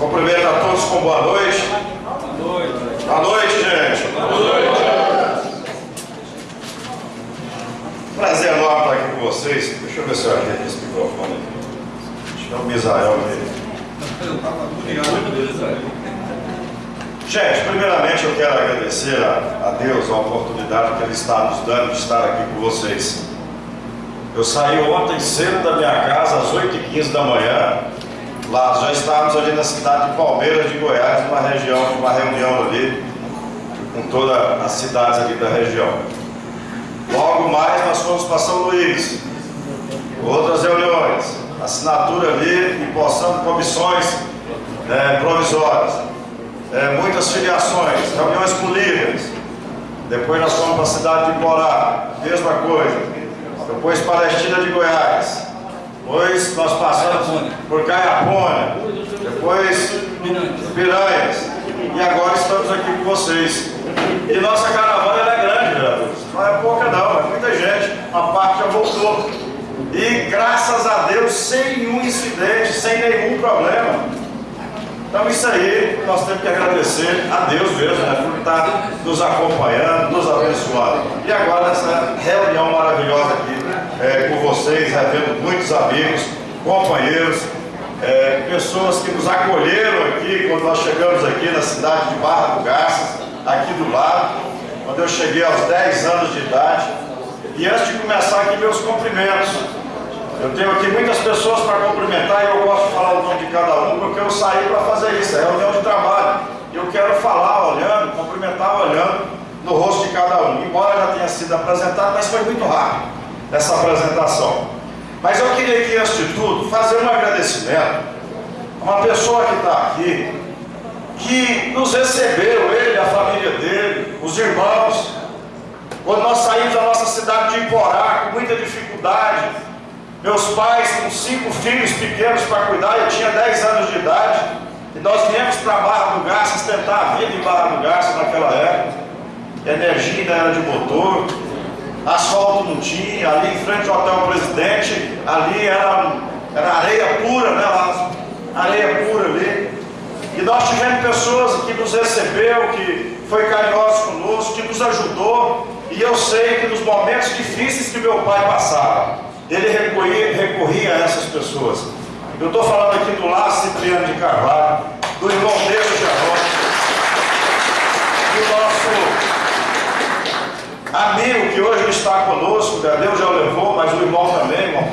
Cumprimento a todos com boa noite. Boa noite. Boa noite, gente. Boa noite. Prazer enorme estar aqui com vocês. Deixa eu ver se eu ajeito esse microfone aqui. Deixa eu ver o Misael aqui. Gente, primeiramente eu quero agradecer a, a Deus a oportunidade que Ele está nos dando de estar aqui com vocês. Eu saí ontem cedo da minha casa, às 8h15 da manhã. Lá já estávamos ali na cidade de Palmeiras de Goiás, numa região, uma reunião ali, com todas as cidades ali da região. Logo mais nós fomos para São Luís, outras reuniões, assinatura ali possando comissões é, provisórias, é, muitas filiações, reuniões líderes. Depois nós fomos para a cidade de Borá, mesma coisa depois Palestina de Goiás, depois nós passamos por Caiapônia, depois Piranhas, e agora estamos aqui com vocês. E nossa caravana é grande, vereadores. Não é pouca não, é muita gente, uma parte já voltou. E graças a Deus, sem nenhum incidente, sem nenhum problema. Então isso aí nós temos que agradecer a Deus mesmo, né, por estar nos acompanhando, nos abençoando. E agora essa reunião maravilhosa aqui é, com vocês, revendo muitos amigos, companheiros, é, pessoas que nos acolheram aqui quando nós chegamos aqui na cidade de Barra do Garças, aqui do lado, quando eu cheguei aos 10 anos de idade. E antes de começar aqui meus cumprimentos, eu tenho aqui muitas pessoas para cumprimentar e eu gosto de falar o nome de cada um porque eu saí para fazer isso, é reunião de trabalho. Eu quero falar olhando, cumprimentar olhando no rosto de cada um. Embora já tenha sido apresentado, mas foi muito rápido essa apresentação. Mas eu queria aqui, antes de tudo, fazer um agradecimento a uma pessoa que está aqui, que nos recebeu, ele, a família dele, os irmãos, quando nós saímos da nossa cidade de Iporá, com muita dificuldade, meus pais com cinco filhos pequenos para cuidar, eu tinha 10 anos de idade. E nós viemos para Barra do Garças tentar a vida em Barra do Garças naquela época. Energia ainda era de motor, asfalto não tinha, ali em frente ao Hotel Presidente, ali era, era areia pura, né? Areia pura ali. E nós tivemos pessoas que nos recebeu, que foi carinhoso conosco, que nos ajudou. E eu sei que nos momentos difíceis que meu pai passava, ele recorria, recorria a essas pessoas. Eu estou falando aqui do Lácio Cipriano de Carvalho, do irmão dele, Geraldo, do amigo que hoje está conosco, Deus já o levou, mas o irmão também, o irmão.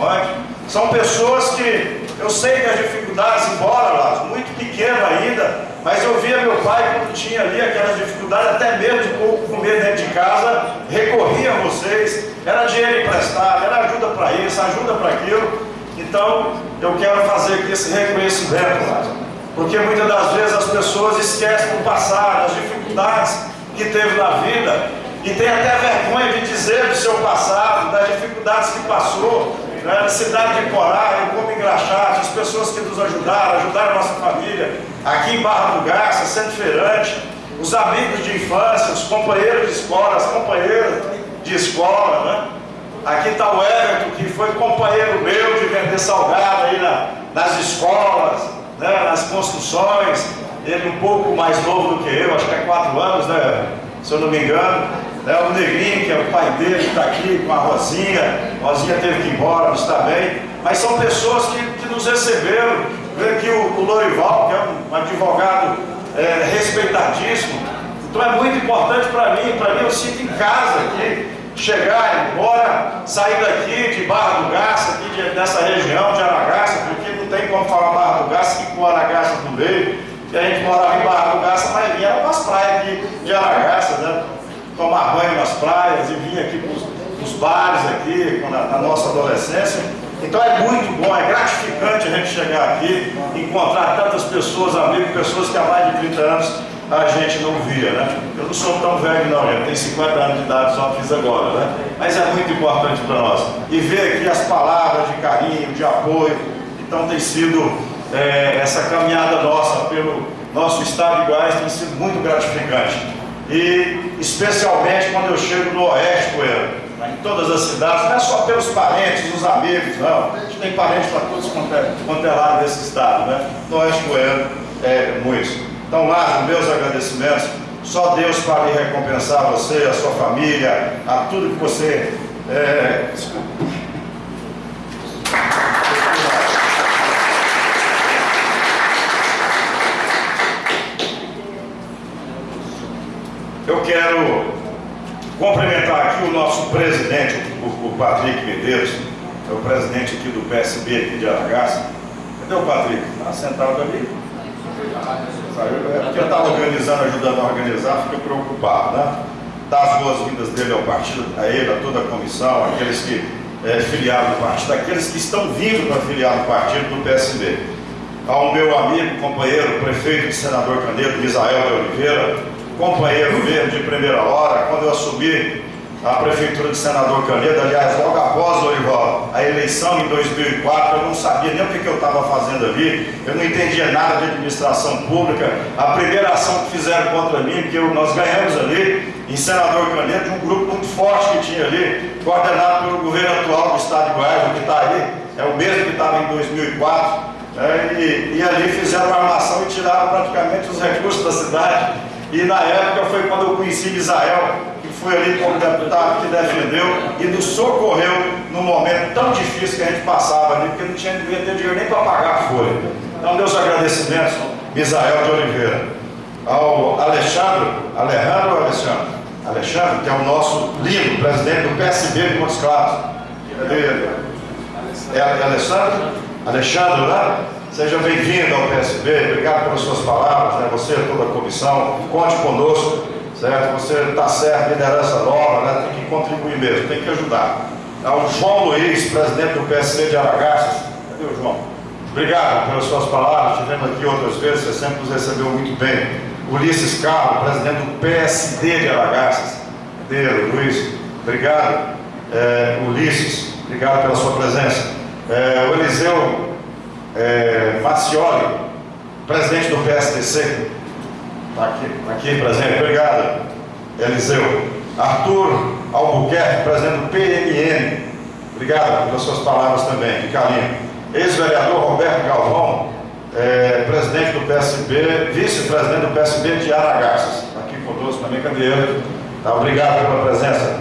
São pessoas que eu sei que as dificuldades, embora lá, muito pequeno ainda, mas eu via meu pai quando tinha ali aquelas dificuldades, até mesmo de pouco comer dentro de casa, recorria a vocês, era dinheiro emprestado, era ajuda para isso, ajuda para aquilo. Então, eu quero fazer aqui esse reconhecimento, Lázaro, porque muitas das vezes as pessoas esquecem do passado, as dificuldades que teve na vida, e tem até vergonha de dizer do seu passado, das dificuldades que passou, né, na cidade de Corá, em Como Engraxate, as pessoas que nos ajudaram, ajudaram a nossa família, aqui em Barra do Garça, Centro Feirante, os amigos de infância, os companheiros de escola, as companheiras de escola, né? Aqui está o Everton, que foi companheiro meu de vender salgado aí na, nas escolas, né, nas construções. Ele um pouco mais novo do que eu, acho que é quatro anos, né? Se eu não me engano. Né, o Negrinho, que é o pai dele, está aqui com a Rosinha. A Rosinha teve que ir embora, não está bem. Mas são pessoas que, que nos receberam. Vem aqui o, o Lorival, que é um advogado é, respeitadíssimo. Então é muito importante para mim, para mim eu sinto em casa aqui chegar, embora, sair daqui de Barra do Garça, aqui de, dessa região de Aragaça, porque não tem como falar Barra do Garça que com Aragaça no meio, e a gente morava em Barra do Garça, mas vinha para as praias aqui de Aragaça, né? tomar banho nas praias e vinha aqui para os bares aqui, na, na nossa adolescência. Então é muito bom, é gratificante a gente chegar aqui, encontrar tantas pessoas, amigos, pessoas que há mais de 30 anos a gente não via, né? Eu não sou tão velho não, eu tenho 50 anos de idade, só fiz agora, né? Mas é muito importante para nós. E ver aqui as palavras de carinho, de apoio, então tem sido é, essa caminhada nossa pelo nosso estado de Goiás tem sido muito gratificante. E especialmente quando eu chego no Oeste Coelho, em todas as cidades, não é só pelos parentes, os amigos, não. A gente tem parentes para todos quanto é, quanto é lado desse estado, né? No Oeste Goiano é muito. Então, Lázaro, meus agradecimentos. Só Deus para lhe recompensar você, a sua família, a tudo que você. É... Eu quero cumprimentar aqui o nosso presidente, o, Patrick Medeiros, é o presidente aqui do PSB aqui de Aragaça. Cadê o Patrick? Está sentado ali? É porque estava organizando, ajudando a organizar, fica preocupado, né? Dar as boas-vindas dele ao partido, a ele, a toda a comissão, aqueles que é, filiaram no partido, aqueles que estão vindo para filiar no partido do PSB. Ao meu amigo, companheiro, prefeito de Senador Canedo, Misael de Oliveira, companheiro mesmo de primeira hora, quando eu assumi a prefeitura de Senador Canedo, aliás, logo após Orival, a eleição em 2004, eu não sabia nem o que, eu estava fazendo ali, eu não entendia nada de administração pública. A primeira ação que fizeram contra mim, que eu, nós ganhamos ali, em Senador Canedo, de um grupo muito forte que tinha ali, coordenado pelo governo atual do estado de Goiás, que está aí, é o mesmo que estava em 2004. É, e, e ali fizeram uma armação e tiraram praticamente os recursos da cidade. E na época foi quando eu conheci Israel, que foi ali como deputado que defendeu e nos socorreu num momento tão difícil que a gente passava ali, porque não tinha devia ter dinheiro nem para pagar a folha. Então, meus agradecimentos, Misael de Oliveira. Ao Alexandre, Alejandro Alexandre, Alexandre, que é o nosso lindo presidente do PSB de Montes Claros. Ele? É Alexandre? Alexandre, né? Seja bem-vindo ao PSB, obrigado pelas suas palavras, né? você e toda a comissão, conte conosco, certo? Você está certo, liderança nova, né? tem que contribuir mesmo, tem que ajudar. Ao João Luiz, presidente do PSB de Aragaças, cadê o João? Obrigado pelas suas palavras, estivemos aqui outras vezes, você sempre nos recebeu muito bem. Ulisses Carlos, presidente do PSD de Aragaças, cadê Luiz? Obrigado, é, Ulisses, obrigado pela sua presença. É, o Eliseu é, Macioli, presidente do PSDC, está aqui, tá aqui presente, obrigado, Eliseu. Arthur Albuquerque, presidente do PMN, obrigado pelas suas palavras também, de carinho. Ex-vereador Roberto Galvão, é, presidente do PSB, vice-presidente do PSB de Aragaças, está aqui conosco também, ele? Tá, obrigado pela presença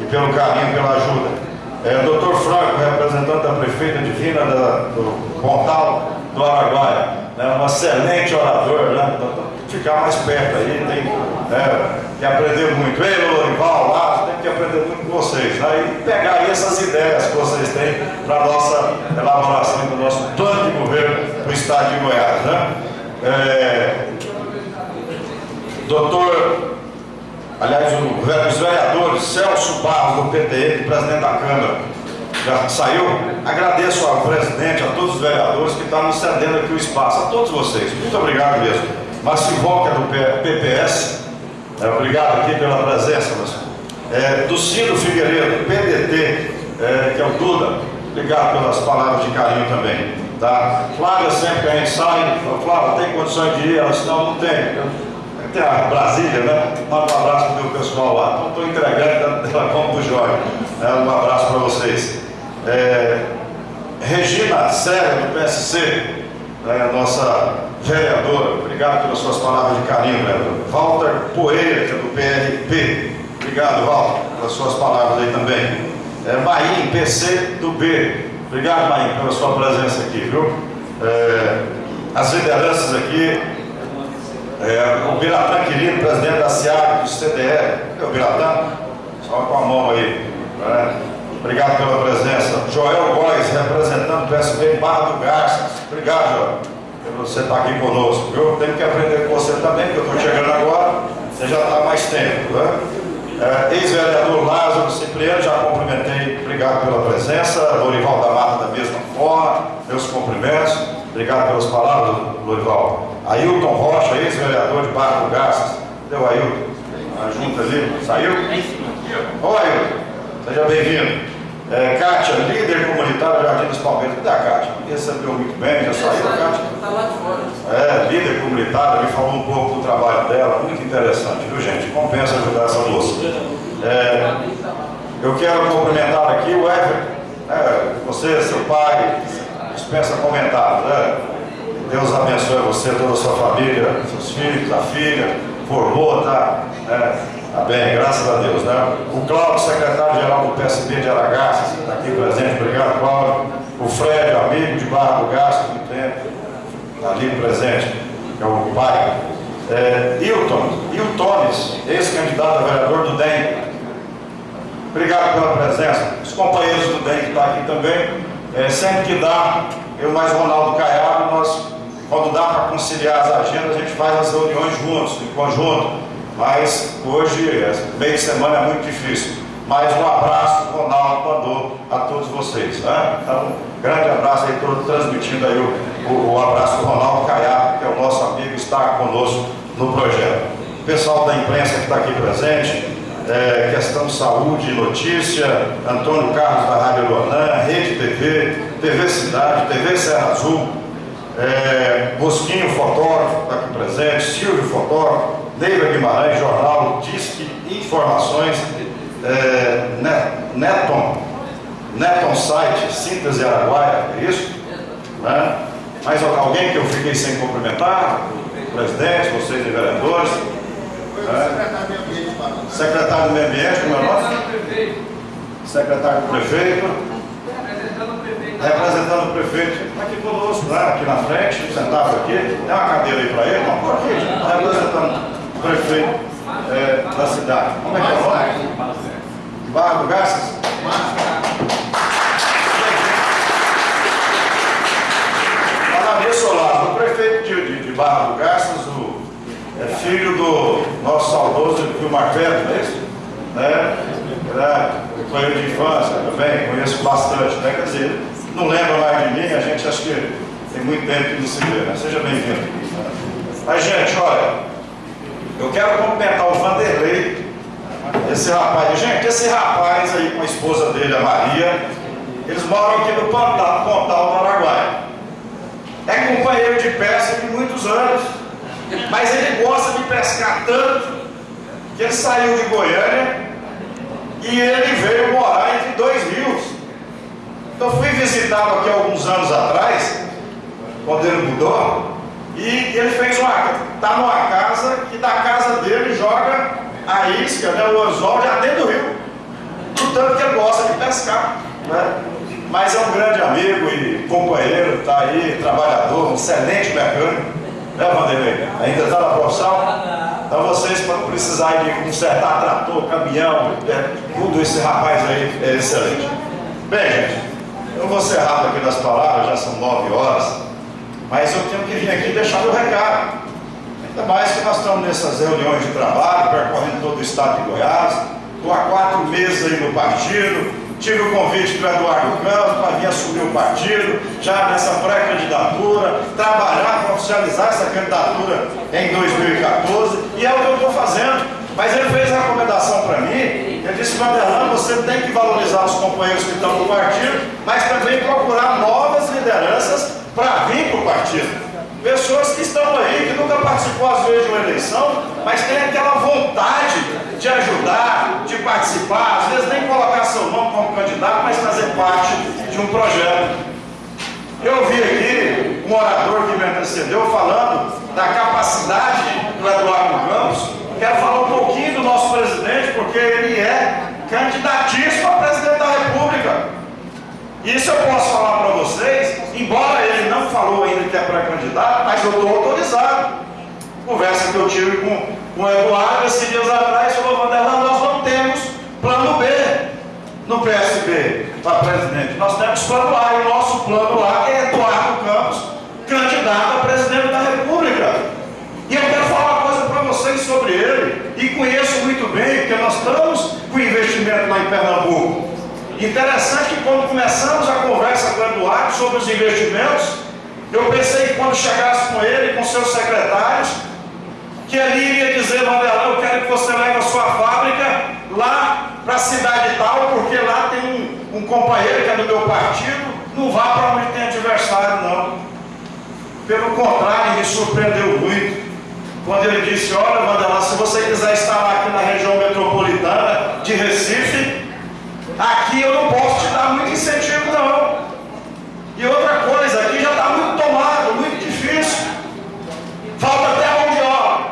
e pelo carinho, pela ajuda. É, doutor Franco, representante da prefeita divina da, do Pontal do Araguaia, né, um excelente orador, né, então, ficar mais perto aí, tem né, que aprender muito. Ei, Lorival, lá, tem que aprender muito com vocês, né, e pegar aí essas ideias que vocês têm para a nossa elaboração do nosso plano de governo do estado de Goiás. Né. É, doutor aliás, os vereadores Celso Barros, do PTE, presidente da Câmara, já saiu. Agradeço ao presidente, a todos os vereadores que estão nos cedendo aqui o espaço, a todos vocês. Muito obrigado mesmo. Que é do PPS, é, obrigado aqui pela presença, É, do Ciro Figueiredo, PDT, é, que é o Duda, obrigado pelas palavras de carinho também. Tá? Flávia, sempre que a gente sai, Flávia, tem condições de ir? Ela disse, não, não tem a Brasília, né? Manda um abraço para o meu pessoal lá. Então estou entregando ela como do Jorge. É, um abraço para vocês. É, Regina Serra, do PSC, né, nossa vereadora, obrigado pelas suas palavras de carinho, vereador. Walter Poeira, que é do PRP. Obrigado, Walter, pelas suas palavras aí também. É, Maim, PC do B. Obrigado, Maim, pela sua presença aqui, viu? É, as lideranças aqui, é, o Biratã querido, presidente da SEAG, do CDE. O Biratã? Só com a mão aí. Né? Obrigado pela presença. Joel Góes, representando o PSB Barra do Garças. Obrigado, Joel, por você estar aqui conosco. Eu tenho que aprender com você também, porque eu estou chegando agora. Você já está mais tempo. Né? É, Ex-vereador Lázaro Cipriano, já cumprimentei. Obrigado pela presença. Lorival da Mata, da mesma forma. Meus cumprimentos. Obrigado pelas palavras, Lorival. Ailton Rocha, ex-vereador de Barra do Garças. Deu Ailton? A junta ali, saiu? Oi, Ailton, seja bem-vindo. É, Kátia, líder comunitário Jardim dos Palmeiras. Cadê a Kátia? Recebeu muito bem, já saiu a Kátia? Está lá de fora. É, líder comunitário, me falou um pouco do trabalho dela, muito interessante, viu gente? Compensa ajudar essa moça. É, Eu quero cumprimentar aqui o Everton, né? você, seu pai, dispensa comentários. Né? Deus abençoe você, toda a sua família, seus filhos, a filha, formou, tá? É, tá bem, graças a Deus, né? O Cláudio, secretário-geral do PSB de Aragaças, está aqui presente, obrigado, Cláudio. O Fred, amigo de Barra do Gasto, muito tempo, está ali presente, que é o pai. É, Hilton, Hiltones, ex-candidato a vereador do DEM. Obrigado pela presença. Os companheiros do DEM que estão tá aqui também. É, sempre que dá, eu mais Ronaldo Caiado, nós quando dá para conciliar as agendas, a gente faz as reuniões juntos, em conjunto. Mas hoje, meio de semana é muito difícil. Mas um abraço Ronaldo mandou a todos vocês. Né? Então, grande abraço aí, estou transmitindo aí o, o, o, abraço do Ronaldo Caiaco, que é o nosso amigo, está conosco no projeto. O pessoal da imprensa que está aqui presente, é, questão saúde e notícia, Antônio Carlos da Rádio Luanã, Rede TV, TV Cidade, TV Serra Azul, é, Bosquinho Fotógrafo, está aqui presente, Silvio Fotógrafo, Neiva Guimarães, Jornal, Disque Informações, é, Neton, Neton Site, Síntese Araguaia, é isso? Né? Mais alguém que eu fiquei sem cumprimentar? Presidente, vocês e vereadores. Né? Secretário do Meio Ambiente, como é o nome? Secretário do Prefeito representando o prefeito, está aqui conosco, lá, aqui na frente, sentado aqui, tem uma cadeira aí para ele, vamos por aqui, está representando o prefeito é, da cidade. Como é que é o nome? Barra do Garças? Falar nisso, Olavo, o prefeito de, de, de Barra do Garças, o, é filho do nosso saudoso Vilmar Pedro, não é isso? Né? É, companheiro de infância também, conheço bastante, né? Quer dizer, não lembra mais de mim, a gente acha que tem muito tempo que não se vê, né? Seja bem-vindo. Mas, gente, olha, eu quero cumprimentar o Vanderlei, esse rapaz. Gente, esse rapaz aí com a esposa dele, a Maria, eles moram aqui no Pontal, Pontal do Araguaia. É companheiro de pesca de muitos anos, mas ele gosta de pescar tanto que ele saiu de Goiânia e ele veio morar entre dois rios. Então fui visitá-lo aqui alguns anos atrás, quando ele mudou, e ele fez uma. está numa casa que da casa dele joga a isca, né, o anzol já dentro do rio. Portanto que ele gosta de pescar. Né? Mas é um grande amigo e companheiro, está aí, trabalhador, um excelente mecânico. Né, Vanderlei? Ainda está na profissão? Então vocês, quando precisarem de consertar trator, caminhão, é, tudo esse rapaz aí é excelente. Bem, gente, eu vou ser rápido aqui nas palavras, já são nove horas, mas eu tenho que vir aqui deixar meu recado. Ainda mais que nós estamos nessas reuniões de trabalho, percorrendo todo o estado de Goiás. Estou há quatro meses aí no partido, tive o convite do Eduardo Campos para vir assumir o partido, já nessa pré-candidatura, trabalhar para oficializar essa candidatura em 2014, e é o que eu estou fazendo. Mas ele fez a recomendação para mim, ele disse, Vanderlan, você tem que valorizar os companheiros que estão no partido, mas também procurar novas lideranças para vir para o partido. Pessoas que estão aí, que nunca participou às vezes de uma eleição, mas tem aquela vontade de ajudar, de participar, às vezes nem colocar seu nome como candidato, mas fazer parte de um projeto. Eu vi aqui um orador que me antecedeu falando da capacidade do Eduardo Campos Quero falar um pouquinho do nosso presidente, porque ele é candidatíssimo a presidente da República. Isso eu posso falar para vocês, embora ele falou ainda que é pré-candidato, mas eu estou autorizado. Conversa que eu tive com, com o Eduardo esses dias atrás, falou, Vanderlan, nós não temos plano B no PSB para presidente. Nós temos plano A, e o nosso plano A é Eduardo Campos, candidato a presidente da República. E eu quero falar vocês sobre ele e conheço muito bem, porque nós estamos com investimento lá em Pernambuco. Interessante que quando começamos a conversa com o Eduardo sobre os investimentos, eu pensei que quando chegasse com ele com seus secretários, que ele iria dizer, Vanderlan, eu quero que você leve a sua fábrica lá para a cidade tal, porque lá tem um, um companheiro que é do meu partido, não vá para onde tem adversário, não. Pelo contrário, me surpreendeu muito quando ele disse, olha Vandelar, se você quiser estar aqui na região metropolitana de Recife, Aqui eu não posso te dar muito incentivo, não. E outra coisa, aqui já está muito tomado, muito difícil. Falta até mão de obra.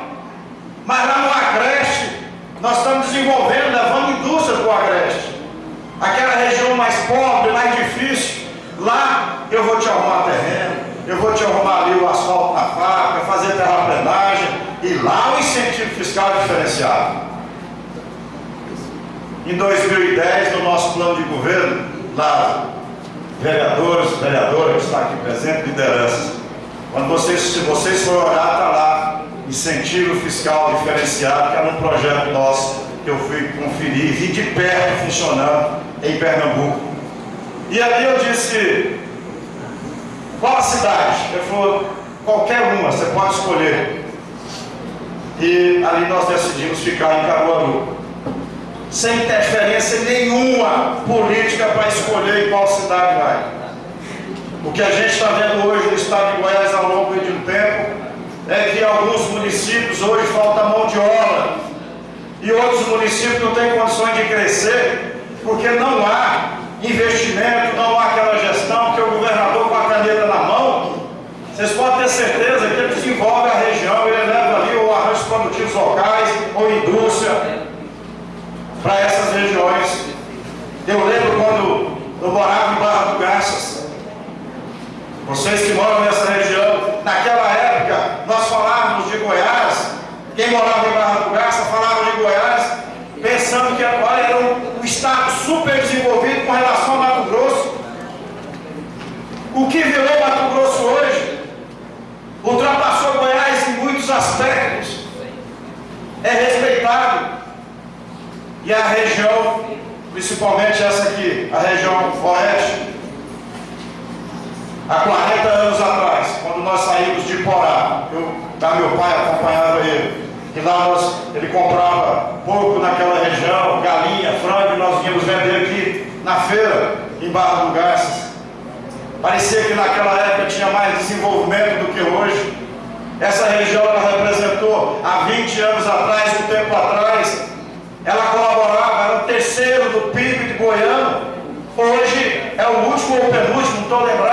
Mas lá no Agreste, nós estamos desenvolvendo, levando indústria para o Agreste. Aquela região mais pobre, mais difícil. Lá eu vou te arrumar terreno, eu vou te arrumar ali o asfalto na fábrica, fazer terraplenagem. E lá o incentivo fiscal é diferenciado. Em 2010, no nosso plano de governo, lá vereadores, vereadora que está aqui presente, lideranças. Quando vocês, se vocês forem olhar, está lá, incentivo fiscal diferenciado, que era um projeto nosso que eu fui conferir, vi de perto funcionando em Pernambuco. E ali eu disse, qual a cidade? Ele falou, qualquer uma, você pode escolher. E ali nós decidimos ficar em Caruaru sem interferência nenhuma política para escolher em qual cidade vai. O que a gente está vendo hoje no estado de Goiás ao longo de um tempo é que alguns municípios hoje falta mão de obra e outros municípios não têm condições de crescer porque não há investimento, não há aquela gestão que o governador com a caneta na mão, vocês podem ter certeza que ele desenvolve a região, ele leva ali o arranjo produtivos locais ou indústria, para essas regiões. Eu lembro quando eu morava em Barra do Garças. Vocês que moram nessa região, naquela época nós falávamos de Goiás, quem morava em Barra do Garças falava de Goiás, pensando que agora era um, um estado super desenvolvido com relação ao Mato Grosso. O que virou Mato Grosso hoje ultrapassou Goiás em muitos aspectos. É respeitado, e a região, principalmente essa aqui, a região oeste, há 40 anos atrás, quando nós saímos de Porá, eu, da meu pai acompanhava ele, e lá nós, ele comprava porco naquela região, galinha, frango, e nós vínhamos vender aqui na feira, em Barra do Garças. Parecia que naquela época tinha mais desenvolvimento do que hoje. Essa região ela representou há 20 anos atrás, um tempo atrás, ela colaborava, era o terceiro do PIB de Goiânia, hoje é o último ou penúltimo, não estou lembrado.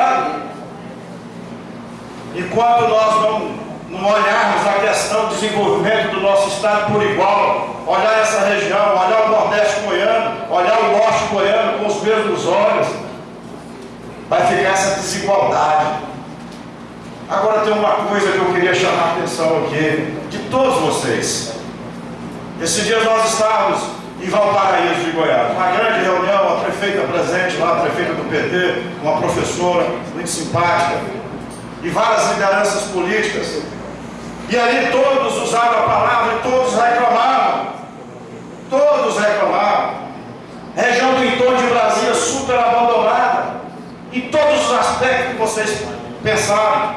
Enquanto nós não, não olharmos a questão do desenvolvimento do nosso estado por igual, olhar essa região, olhar o Nordeste goiano, olhar o Norte goiano com os mesmos olhos, vai ficar essa desigualdade. Agora tem uma coisa que eu queria chamar a atenção aqui, de todos vocês. Esses dias nós estávamos em Valparaíso de Goiás, uma grande reunião, a prefeita presente lá, a prefeita do PT, uma professora muito simpática, e várias lideranças políticas. E ali todos usaram a palavra e todos reclamavam. Todos reclamavam. Região do entorno de Brasília super abandonada. Em todos os aspectos que vocês pensaram.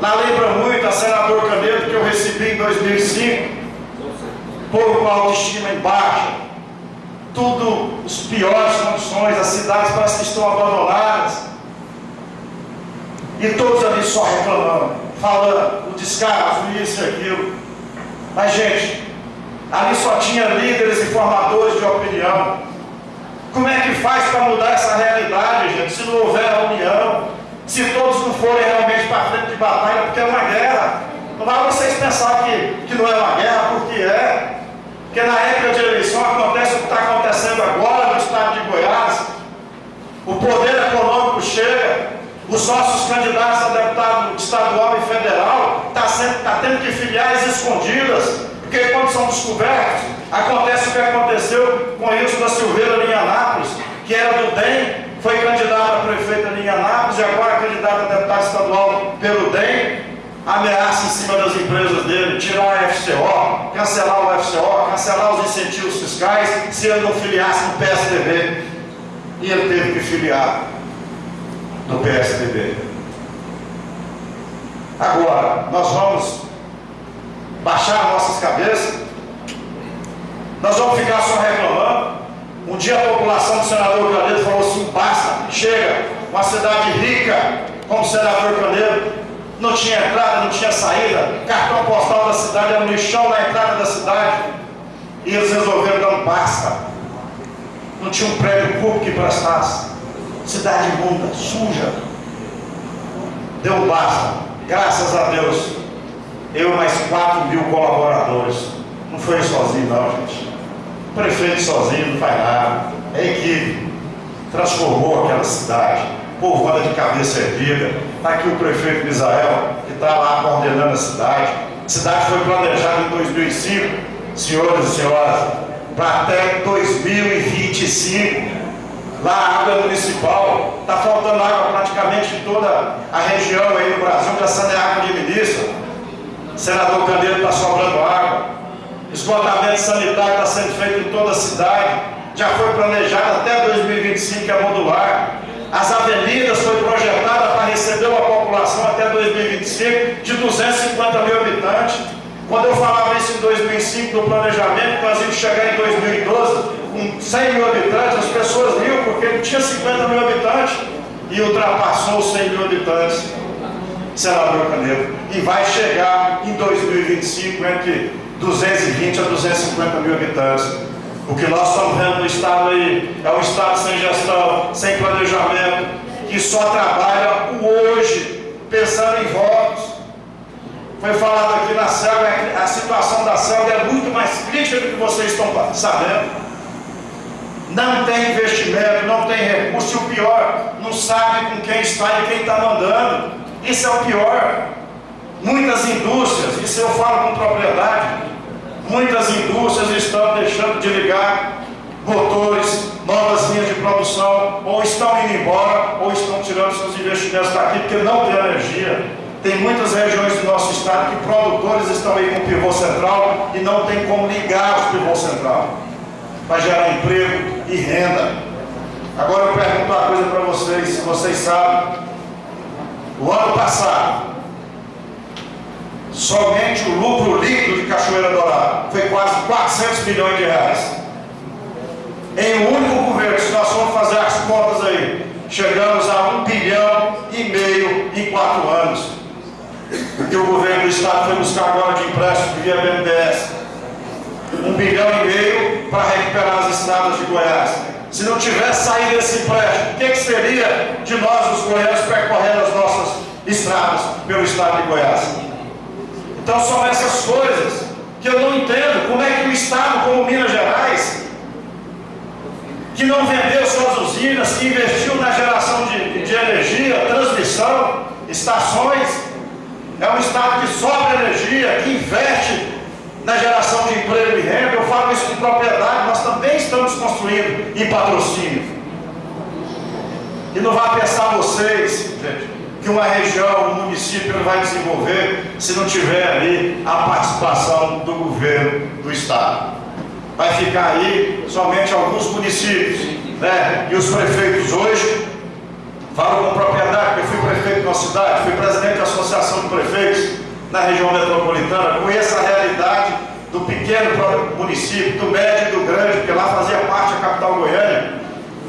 Lá lembra muito a senador Canedo que eu recebi em 2005 povo com autoestima em baixa, tudo os piores condições, as cidades parecem que estão abandonadas. E todos ali só reclamando, falando o descaso, isso e aquilo. Mas, gente, ali só tinha líderes e formadores de opinião. Como é que faz para mudar essa realidade, gente, se não houver a união? Se todos não forem realmente para frente de batalha, porque é uma guerra. Não vai vocês pensar que, que não é uma guerra, porque é. Porque na época de eleição acontece o que está acontecendo agora no estado de Goiás. O poder econômico chega, os nossos candidatos a deputado estadual e federal estão tá tá tendo que filiais escondidas, porque quando são descobertos, acontece o que aconteceu com Wilson da Silveira em Anápolis, que era do DEM, foi candidato a prefeito em Anápolis e agora é candidato a deputado estadual pelo DEM, ameaça em cima das empresas dele, tirar a FCO, cancelar o FCO, cancelar os incentivos fiscais, se ele não filiasse no PSDB. E ele teve que filiar no PSDB. Agora, nós vamos baixar nossas cabeças, nós vamos ficar só reclamando. Um dia a população do senador Canedo falou assim: basta, chega, uma cidade rica como o senador Canedo, não tinha entrada, não tinha saída, cartão postal da cidade era um lixão na entrada da cidade. E eles resolveram dar um basta. Não tinha um prédio público que prestasse. Cidade imunda, suja. Deu basta. Graças a Deus. Eu mais 4 mil colaboradores. Não foi sozinho não, gente. O prefeito sozinho não faz nada. É equipe. Transformou aquela cidade. O povo anda de cabeça erguida. Está aqui o prefeito Misael, que está lá coordenando a cidade. A cidade foi planejada em 2005, senhores e senhoras, para até 2025. Lá a água municipal, está faltando água praticamente em toda a região aí no Brasil, já água de ministro. Senador Candeiro está sobrando água. Esgotamento sanitário está sendo feito em toda a cidade. Já foi planejado até 2025 que é modular. As avenidas foi projetada para receber uma população até 2025 de 250 mil habitantes. Quando eu falava isso em 2005 no planejamento, nós íamos chegar em 2012 com 100 mil habitantes, as pessoas riam porque não tinha 50 mil habitantes e ultrapassou os 100 mil habitantes, senador Canedo. E vai chegar em 2025 entre 220 a 250 mil habitantes. O que nós estamos vendo no Estado aí é um Estado sem gestão, sem planejamento, que só trabalha o hoje, pensando em votos. Foi falado aqui na selva, a situação da selva é muito mais crítica do que vocês estão sabendo. Não tem investimento, não tem recurso, e o pior, não sabe com quem está e quem está mandando. Isso é o pior. Muitas indústrias, isso eu falo com propriedade, Muitas indústrias estão deixando de ligar motores, novas linhas de produção, ou estão indo embora, ou estão tirando seus investimentos daqui porque não tem energia. Tem muitas regiões do nosso estado que produtores estão aí com pivô central e não tem como ligar os pivô central para gerar emprego e renda. Agora eu pergunto uma coisa para vocês, se vocês sabem, o ano passado, Somente o lucro líquido de Cachoeira Dourada foi quase 400 milhões de reais. Em um único governo, se nós formos fazer as contas aí, chegamos a um bilhão e meio em quatro anos. Porque o governo do Estado foi buscar agora de empréstimo via BNDES. Um bilhão e meio para recuperar as estradas de Goiás. Se não tivesse saído esse empréstimo, o que, que seria de nós, os goianos, percorrendo as nossas estradas pelo Estado de Goiás? Então são essas coisas que eu não entendo. Como é que o Estado, como Minas Gerais, que não vendeu suas usinas, que investiu na geração de, de energia, transmissão, estações, é um Estado que sobra energia, que investe na geração de emprego e renda. Eu falo isso com propriedade, nós também estamos construindo em patrocínio. E não vai pensar vocês, gente, que uma região, um município não vai desenvolver se não tiver ali a participação do governo do Estado. Vai ficar aí somente alguns municípios, né? E os prefeitos hoje, falo com propriedade, porque fui prefeito uma cidade, fui presidente da Associação de Prefeitos na região metropolitana, conheço a realidade do pequeno município, do médio e do grande, porque lá fazia parte a capital Goiânia.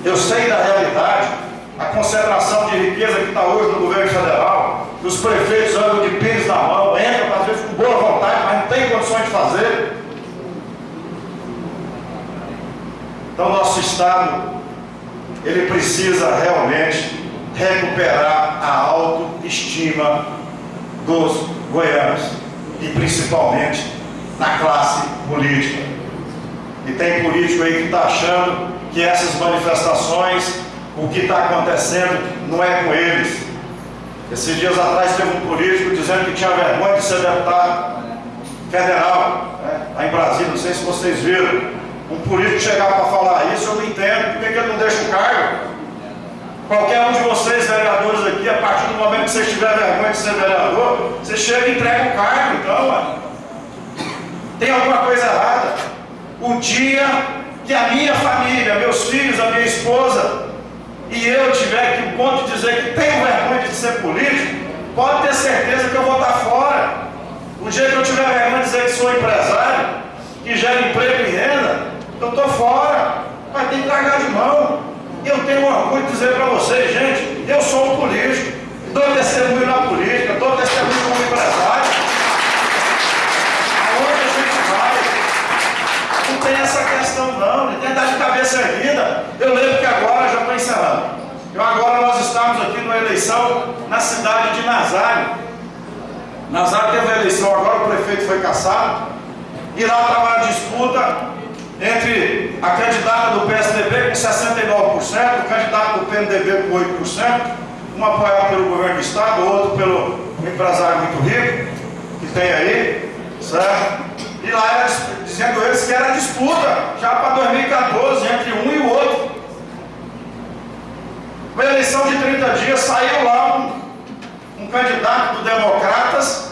Eu sei da realidade a concentração de riqueza que está hoje no governo federal, que os prefeitos andam de pires na mão, entram, às vezes com boa vontade, mas não tem condições de fazer. Então nosso Estado, ele precisa realmente recuperar a autoestima dos goianos e principalmente na classe política. E tem político aí que está achando que essas manifestações o que está acontecendo não é com eles. Esses dias atrás teve um político dizendo que tinha vergonha de ser deputado federal, né, lá em Brasília, não sei se vocês viram. Um político chegar para falar isso, eu não entendo, por que ele não deixa o cargo? Qualquer um de vocês, vereadores aqui, a partir do momento que você tiver vergonha de ser vereador, você chega e entrega o cargo, então, mano. Tem alguma coisa errada. O dia que a minha família, meus filhos, a minha esposa, e eu tiver que o ponto de dizer que tenho vergonha de ser político, pode ter certeza que eu vou estar fora. O dia que eu tiver vergonha de dizer que sou empresário, que gera emprego e renda, eu estou fora. Mas tem que largar de mão. Eu tenho orgulho de dizer para vocês, eleição na cidade de Nazário. Nazário teve a eleição, agora o prefeito foi caçado. E lá estava a disputa entre a candidata do PSDB com 69%, o candidato do PMDB com 8%, um apoiado pelo governo do estado, outro pelo empresário muito rico, que tem aí, certo? E lá era, dizendo eles que era disputa já para 2014 entre um e o outro. Uma eleição de 30 dias, saiu lá um, um candidato do Democratas,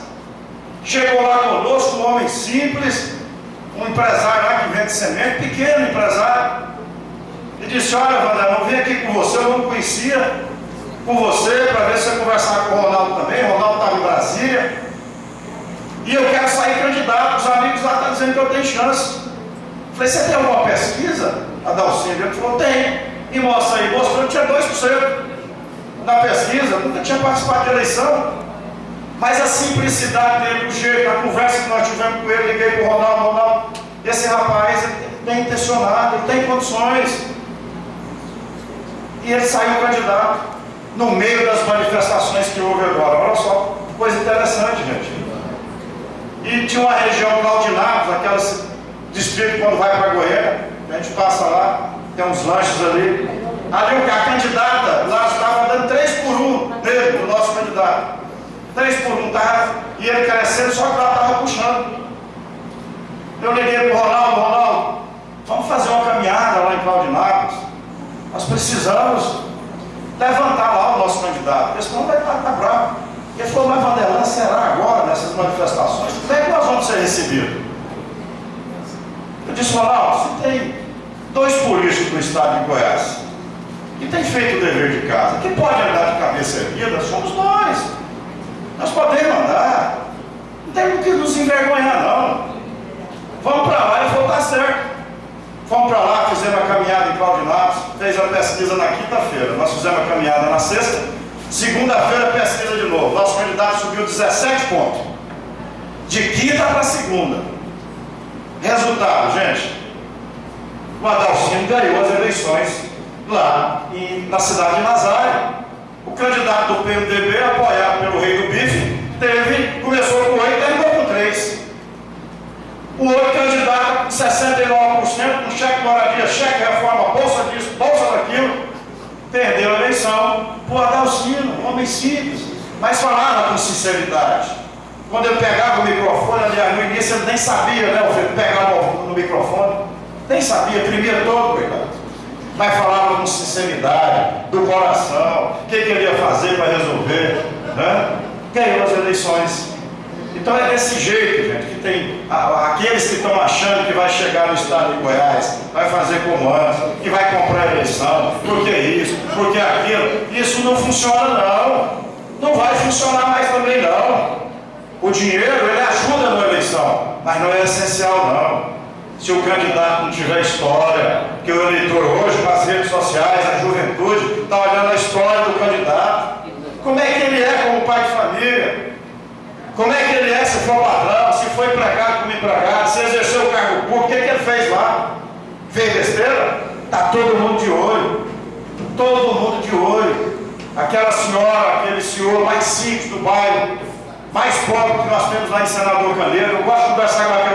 chegou lá conosco, um homem simples, um empresário lá que vende semente, pequeno empresário, e disse, olha Wander, eu vim aqui com você, eu não conhecia com você, para ver se eu conversar com o Ronaldo também, o Ronaldo estava em Brasília, e eu quero sair candidato, os amigos lá estão dizendo que eu tenho chance. Falei, você tem alguma pesquisa, Adalcino? Ele falou, tem. E mostra aí, mostrou que tinha 2% na pesquisa, nunca tinha participado de eleição. Mas a simplicidade dele, o jeito, a conversa que nós tivemos com ele, liguei para o Ronaldo, Ronaldo, esse rapaz tem intencionado, ele tem condições. E ele saiu candidato no meio das manifestações que houve agora. Olha só, coisa interessante, gente. E tinha uma região Claudinavos, aquelas distrito quando vai para Goiânia, a gente passa lá, tem uns lanches ali. Ali a candidata lá estava dando 3 por 1 dele, o nosso candidato. 3 por 1, tava, e ele crescendo, só que lá estava puxando. Eu liguei para o Ronaldo, Ronaldo, vamos fazer uma caminhada lá em Claudinavos. Nós precisamos levantar lá o nosso candidato, porque senão vai estar tá, tá bravo. Ele falou, mas Vanderlan, será agora nessas manifestações? Como é que nós vamos ser recebidos? Eu disse, Ronaldo, você tem dois políticos do estado de Goiás que têm feito o dever de casa, que pode andar de cabeça erguida, somos nós. Nós podemos andar. Não tem que nos envergonhar, não. Vamos para lá e tá certo. Fomos para lá, fizemos a caminhada em Claudinatos, fez a pesquisa na quinta-feira. Nós fizemos a caminhada na sexta, segunda-feira pesquisa de novo. Nosso candidato subiu 17 pontos. De quinta para segunda. Resultado, gente, o Adalcino ganhou as eleições lá em, na cidade de Nazário. O candidato do PMDB, apoiado pelo rei do bife, teve, começou com 8 e terminou com 3. O outro candidato, com 69%, com cheque moradia, cheque reforma, bolsa disso, bolsa daquilo, perdeu a eleição por Adalcino, homem simples, mas falava com sinceridade. Quando eu pegava o microfone, aliás, no início eu nem sabia, né? Eu pegava no, no microfone, nem sabia, tremia todo, coitado. Mas falava com sinceridade, do coração, o que, ele ia fazer para resolver, né? Ganhou as eleições. Então é desse jeito, gente, que tem aqueles que estão achando que vai chegar no estado de Goiás, vai fazer como antes, que vai comprar eleição, porque isso, porque aquilo. Isso não funciona não. Não vai funcionar mais também não. O dinheiro, ele ajuda na eleição, mas não é essencial não. Se o candidato não tiver história, que o eleitor hoje, com as redes sociais, a juventude, está olhando a história do candidato. Como é que ele é como pai de família? Como é que ele é se for padrão, se foi empregado como empregado, se exerceu o cargo público, o que, que ele fez lá? Fez besteira? Está todo mundo de olho. Todo mundo de olho. Aquela senhora, aquele senhor mais simples do bairro, mais pobre que nós temos lá em Senador Caneiro. Eu gosto de conversar com pessoas,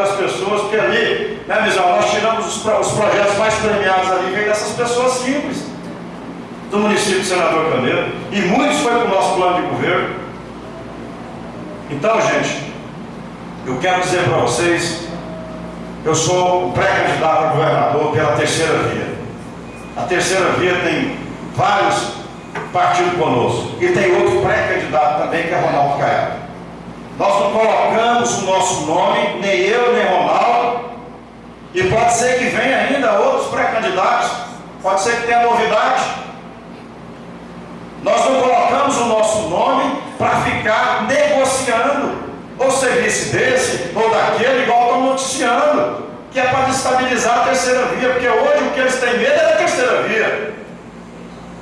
porque ali, né, Mizal, nós tiramos os, os, projetos mais premiados ali, vem dessas pessoas simples do município de Senador Caneiro. E muitos foi para o nosso plano de governo. Então, gente, eu quero dizer para vocês, eu sou pré-candidato a governador pela terceira via. A terceira via tem vários partidos conosco. E tem outro pré-candidato também, que é Ronaldo Caiado. Nós não colocamos o nosso nome, nem eu, nem Ronaldo. E pode ser que venha ainda outros pré-candidatos. Pode ser que tenha novidade. Nós não colocamos o nosso nome para ficar negociando ou serviço desse ou daquele, igual estão noticiando, que é para desestabilizar a terceira via, porque hoje o que eles têm medo é da terceira via.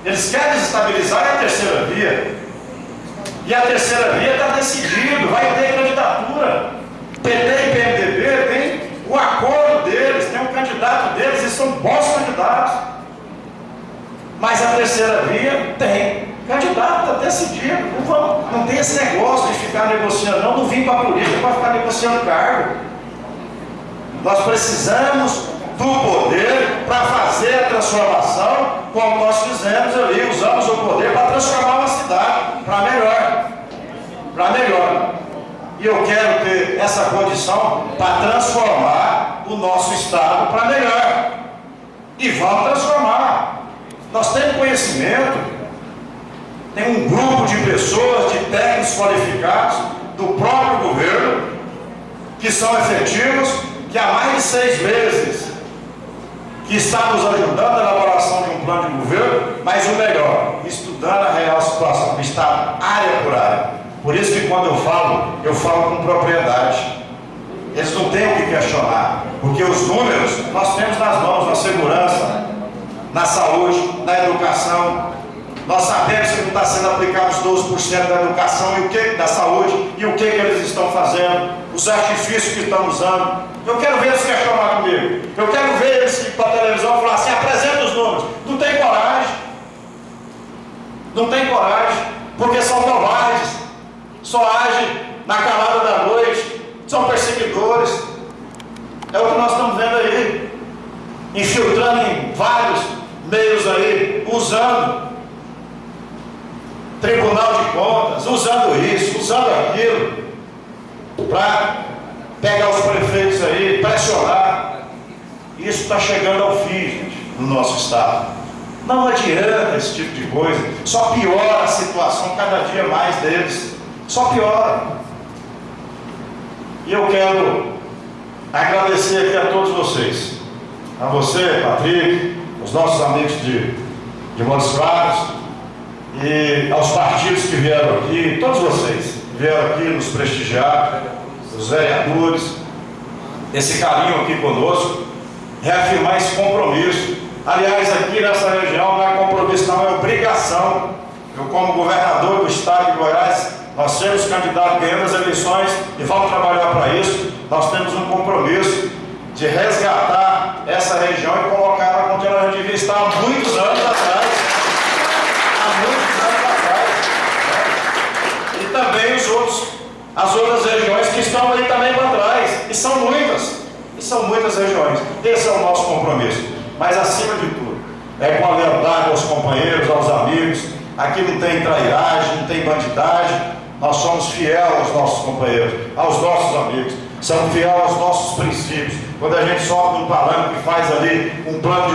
Eles querem desestabilizar a terceira via. E a terceira via está decidido, vai ter candidatura. PT e PMDB tem o acordo deles, tem um candidato deles, e são bons candidatos. Mas a terceira via tem candidato está decidido. Não, vamos, não tem esse negócio de ficar negociando, não. Não vim para a política para ficar negociando cargo. Nós precisamos do poder para fazer a transformação, como nós fizemos ali, usamos o poder para transformar uma cidade para melhor. Para melhor. E eu quero ter essa condição para transformar o nosso Estado para melhor. E vamos transformar. Nós temos conhecimento, tem um grupo de pessoas, de técnicos qualificados do próprio governo, que são efetivos, que há mais de seis meses que está nos ajudando na elaboração de um plano de governo, mas o melhor, estudando a real situação do Estado, área por área. Por isso que quando eu falo, eu falo com propriedade. Eles não têm o que questionar, porque os números nós temos nas mãos, na segurança, na saúde, na educação. Nós sabemos que não está sendo aplicado os 12% da educação e o que, da saúde e o que, que eles estão fazendo, os artifícios que estão usando. Eu quero ver eles questionar comigo. Eu quero ver eles ir para a televisão e falar assim, apresenta os números. Não tem coragem. Não tem coragem, porque são covardes só agem na calada da noite, são perseguidores. É o que nós estamos vendo aí, infiltrando em vários meios aí, usando Tribunal de Contas, usando isso, usando aquilo, para pegar os prefeitos aí, pressionar. Isso está chegando ao fim, gente, no nosso Estado. Não adianta esse tipo de coisa, só piora a situação cada dia mais deles só piora. E eu quero agradecer aqui a todos vocês, a você, Patrick, os nossos amigos de, de Montes Claros, e aos partidos que vieram aqui, todos vocês vieram aqui nos prestigiar, os vereadores, esse carinho aqui conosco, reafirmar esse compromisso. Aliás, aqui nessa região não é compromisso, não, é obrigação. Eu, como governador do estado de Goiás, nós temos candidato ganhando as eleições e vamos trabalhar para isso. Nós temos um compromisso de resgatar essa região e colocá-la onde ela devia estar há muitos anos atrás. Há muitos anos atrás. E também os outros, as outras regiões que estão aí também para trás. E são muitas. E são muitas regiões. Esse é o nosso compromisso. Mas acima de tudo, é com a lealdade aos companheiros, aos amigos. Aqui não tem trairagem, não tem bandidagem nós somos fiel aos nossos companheiros, aos nossos amigos, somos fiel aos nossos princípios. Quando a gente sobe um palanque e faz ali um plano de